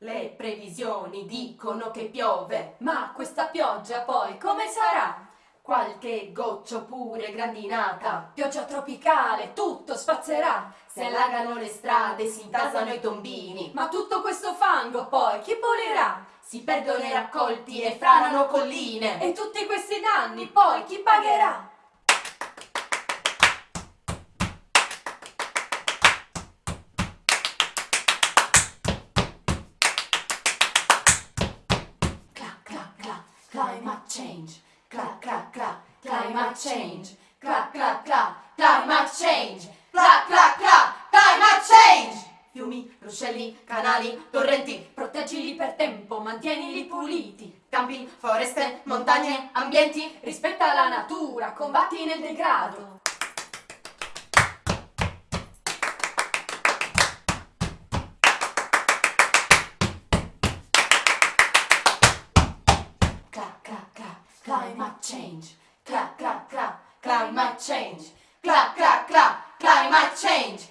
Le previsioni dicono che piove, Ma questa pioggia poi come sarà? qualche goccia oppure grandinata. Pioggia tropicale, tutto spazzerà. Si allagano le strade, si intasano i tombini, Ma tutto questo fango poi chi pulirà? si perdono i raccolti e franano colline. E tutti questi danni poi chi pagherà? Climate change. Clac, clac, clac, climate change. Clac, clac, clac, climate change. Fiumi, ruscelli, canali, torrenti, Proteggili per tempo, mantienili puliti. campi, foreste, montagne, ambienti. Rispetta la natura, combatti nel degrado. Climate change. change. Clap, clap, clap, climate change.